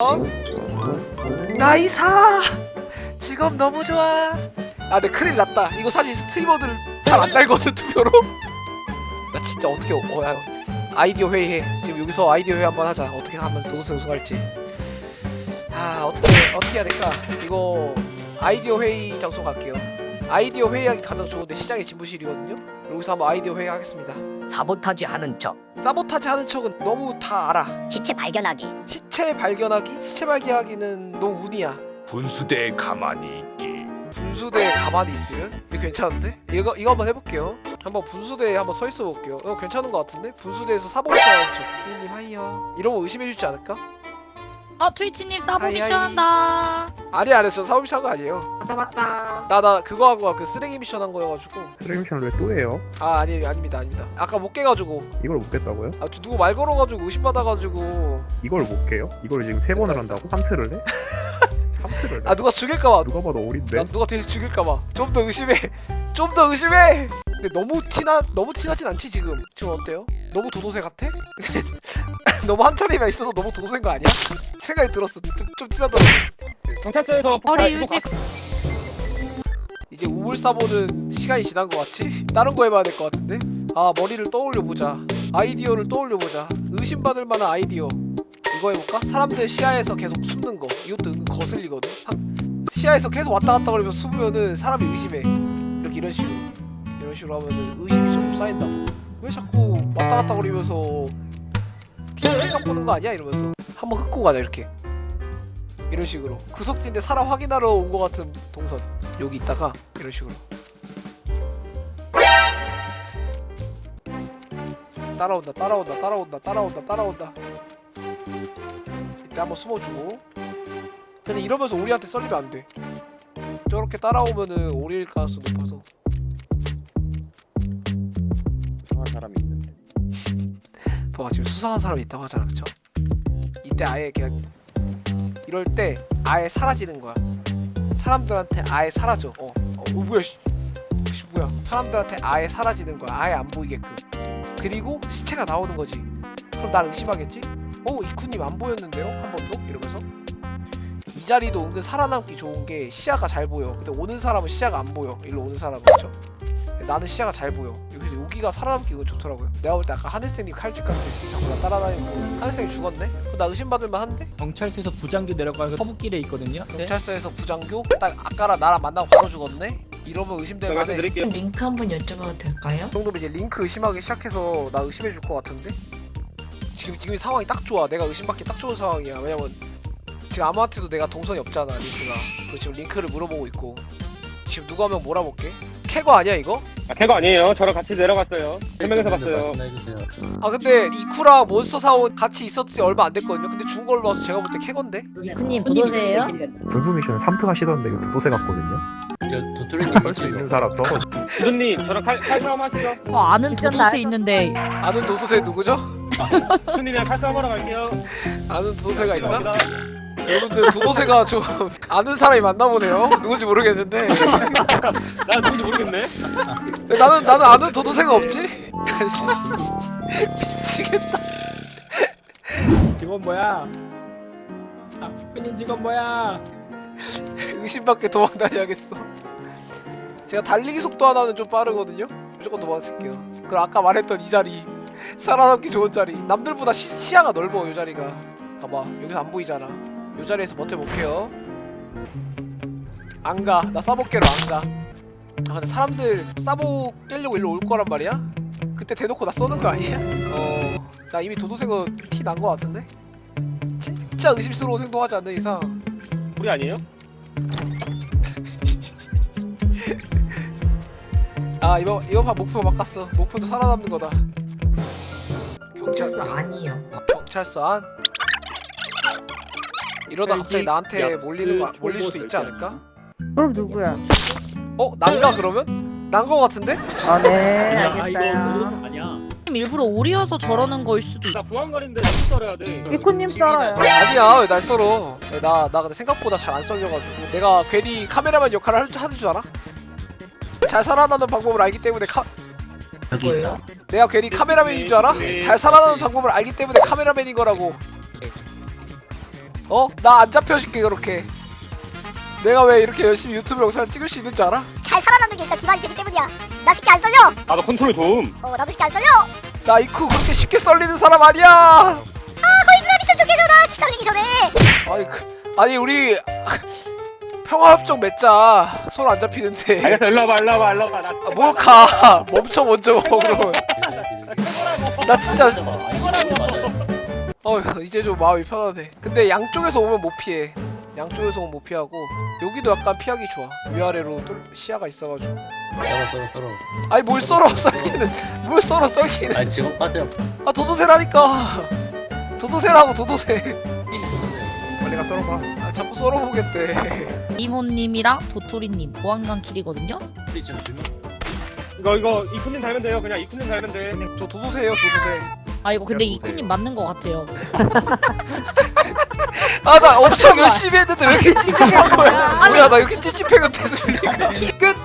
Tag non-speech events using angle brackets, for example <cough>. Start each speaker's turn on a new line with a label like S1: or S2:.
S1: 어? 나이사! 직업 너무 좋아. 아 근데 큰일 났다. 이거 사실 스트리머들 잘 안 달거든 투표로. <laughs> 나 진짜 어떻게 어, 야, 아이디어 회의해. 지금 여기서 아이디어 회의 한번 하자. 어떻게 하면 도도새 우승할지. 아 어떻게 어떻게 해야 될까? 이거 아이디어 회의 장소 갈게요 아이디어 회의하기 가장 좋은데 시장의 집무실이거든요 여기서 한번 아이디어 회의 하겠습니다
S2: 사보타지 하는 척
S1: 사보타지 하는 척은 너무 다 알아
S3: 시체 발견하기
S1: 시체 발견하기? 시체 발견하기는 너무 운이야
S4: 분수대에 가만히 있기
S1: 분수대에 가만히 있으면? 이거 괜찮은데? 이거 이거 한번 해볼게요 한번 분수대에 한번 서 있어 볼게요 이거 괜찮은 것 같은데? 분수대에서 사보미션 저 키님 하이요 이러면 의심해주지 않을까?
S5: 어 트위치님 사보
S1: 하이,
S5: 미션
S1: 하이.
S5: 한다.
S1: 아니 아니 저 사보미션 한거 아니에요
S5: 맞다 맞다.
S1: 나 나 그거 하고 그 쓰레기 미션 한 거여가지고
S6: 트레이션 왜또 해요?
S1: 아 아니 아닙니다 아닙니다 아까 못 깨가지고
S6: 이걸 못 깼다고요?
S1: 아 누구 말 걸어가지고 의심받아가지고
S6: 이걸 못 깨요? 이걸 지금 세 번을 한다고? 3트를 해? <laughs> 3트를 해?
S1: 아 누가 죽일까봐
S6: 누가 봐도 어린데?
S1: 나 누가 뒤에서 죽일까봐 좀 더 의심해 <laughs> 좀 더 의심해 근데 너무 티나 너무 티나진 않지 지금 지금 어때요? 너무 도도새 같아? <laughs> 너무 한 차례만 있어서 너무 도도새인 거 아니야? 생각이 들었어 좀, 좀 티나더라고
S7: 경찰서에서
S5: 머리 유지.
S1: 이제 우물사보는 시간이 지난 거 같지? 다른 거 해봐야 될 것 같은데? 아 머리를 떠올려보자 아이디어를 떠올려보자 의심받을 만한 아이디어 이거 해볼까? 사람들 시야에서 계속 숨는 거 이것도 은근 거슬리거든? 사- 시야에서 계속 왔다 갔다 거리면서 숨으면은 사람이 의심해 이렇게 이런 식으로 이런 식으로 하면은 의심이 좀 쌓인다고 왜 자꾸 왔다 갔다 거리면서 계속 생각 보는 거 아니야? 이러면서 한번 흑고 가자 이렇게 이런 식으로 구석진데 사람 확인하러 온거 같은 동선 여기 있다가 이런 식으로. 따라온다 따라온다 따라온다 따라온다 따라온다. 이때 한번 숨어주고. 근데 이러면서 우리한테 썰리면 안돼. 저렇게 따라오면은 오릴 가능성 높아서.
S8: 이상한 사람이 있는데.
S1: 봐봐 지금 수상한 사람이 있다고 하잖아 그쵸? 이때 아예 그냥 이럴 때 아예 사라지는 거야. 사람들한테 아예 사라져. 어, 어, 어 뭐야 씨. 씨 뭐야. 사람들한테 아예 사라지는 거야. 아예 안 보이게끔. 그리고 시체가 나오는 거지. 그럼 날 의심하겠지? 어 이쿠님 안 보였는데요? 한 번도? 이러면서. 이 자리도 은근 살아남기 좋은 게 시야가 잘 보여. 근데 오는 사람은 시야가 안 보여. 일로 오는 사람은. 그쵸? 나는 시야가 잘 보여 여기서 여기가 살아남기 이거 좋더라고요 내가 볼 때 아까 하늘쌤이 칼집 같아 자꾸 나 따라다니고 하늘쌤이 죽었네? 나 의심받을만 한데?
S7: 경찰서에서 부장교 내려가서 서북길에 있거든요. 네.
S1: 경찰서에서 부장교? 딱 아까랑 나랑 만나고 바로 죽었네? 이러면 의심될 만해.
S9: 링크 한 번 여쭤봐도 될까요?
S1: 정도면 이제 링크 의심하기 시작해서 나 의심해 줄 것 같은데? 지금 지금 이 상황이 딱 좋아 내가 의심받기 딱 좋은 상황이야 왜냐면 지금 아무한테도 내가 동선이 없잖아 링크가 그리고 지금 링크를 물어보고 있고 지금 누구 한 명 몰아볼게 캐거 아니야 이거?
S7: 아, 걔가 아니에요. 저랑 같이 내려갔어요. 세 명이서 봤어요.
S1: 아 근데 이쿠랑 몬스터 사원 같이 있었을 때 얼마 안 됐거든요 근데 죽은 걸로 봐서 제가 볼 때 캐건데?
S9: 이쿠님 도도새예요?
S6: 분수 미션은 3트 하시던데 이거 도도새 같거든요? 설수 있는 사람 써
S7: 주둔님, 저랑 칼, 칼싸움 하시죠.
S5: 어 아는 도도새 있는데
S1: 아는 도도새 누구죠?
S7: 주둔님이랑 칼싸움 하러 갈게요.
S1: 아는 도도새가 있나? 여러분들 도도새가 좀 아는 사람이 맞나 보네요. 누군지 모르겠는데. <laughs>
S7: 나 누군지 모르겠네.
S1: 나는 나는 아는 도도새가 없지? 미치겠다.
S7: 직원 뭐야? 아, 님 직원 뭐야?
S1: 의심밖에 도망 다녀야겠어. 제가 달리기 속도 하나는 좀 빠르거든요? 무조건 도망칠게요. 그리고 아까 말했던 이 자리 살아남기 좋은 자리. 남들보다 시, 시야가 넓어 이 자리가. 봐봐 여기서 안 보이잖아 이 자리에서 버텨볼게요 안가 나 싸보 깨러 안가 아 근데 사람들 싸보 깨려고 일로 올 거란 말이야? 그때 대놓고 나 쏘는 거 아니야? <laughs> 어 나 이미 도도새거 티 난 거 같은데? 진짜 의심스러운 행동하지 않는 이상
S7: 우리 아니에요? <laughs>
S1: 아 이번 이번 판 목표 바꿨어. 목표도 살아남는 거다. 경찰서
S9: 아니요.
S1: 경찰서 안. 이러다 갑자기 나한테 몰리는 거 몰릴 수도 있지 않을까?
S9: 그럼 누구야?
S1: 어 난가 그러면? 난 거 같은데?
S9: 아 네. 알겠어요.
S7: 아니야.
S5: 일부러 오리여서 저러는 거일 수도 있.
S7: 나 보안관인데 좀 썰어야 돼.
S9: 이쿠님 썰어요.
S1: 아니야 왜날 썰어? 나 나 근데 생각보다 잘 안 썰려가지고 내가 괜히 카메라맨 역할을 할 줄- 하는 줄 알아? 잘 살아나는 방법을 알기 때문에 카
S9: 뭐예요?
S1: 내가 괜히 카메라맨인 줄 알아? 잘 살아나는 방법을 알기 때문에 카메라맨인 거라고. 어? 나 안 잡혀줄게 그렇게 내가 왜 이렇게 열심히 유튜브 영상 찍을 수 있는 줄 알아?
S3: 잘 살아남는 게 일단 기반이 되기 때문이야. 나 쉽게 안 썰려.
S7: 나도 컨트롤 좀.
S3: 어, 나도 쉽게 안 썰려.
S1: 나 이쿠 그렇게 쉽게 썰리는 사람 아니야
S3: 아, 거의 누나 미션 쪽해줘라 기다리기 전에.
S1: 아니 그 아니 우리 평화협정 맺자 손 안 잡히는데
S7: 알겠어, 일로 와봐, 일로 와봐, 일로 와봐. 나
S1: 아, 뭘가 <laughs> 멈춰 먼저 그럼 나 진짜 어 <laughs> 이제 좀 마음이 편하네. 근데 양쪽에서 오면 못 피해. 양쪽에서 오면 못 피하고 여기도 약간 피하기 좋아. 위아래로 뚫- 시야가 있어가지고.
S10: 썰어 썰어 썰어.
S1: 아니 뭘 썰어 <laughs> 썰기는. 뭘 썰어 썰기는.
S10: 아니 지금 빠세요
S1: 아 도도새라니까. 도도새라고 도도새.
S6: 빨리 가 썰어봐.
S1: 아 자꾸 썰어보겠대.
S5: 이모님이랑 도토리님 보안관 길이거든요.
S7: 이거, 이거, 이쿠님 달면 돼요. 그냥 이쿠님 달면 돼.
S1: 저 도도새예요 도도새
S5: 아 이거 근데 이쿠님 맞는 것 같아요.
S1: 아 나 엄청 열심히 했는데 왜 이렇게 찝찝한 거야 뭐야 나 이렇게 찝찝해 같아서 끝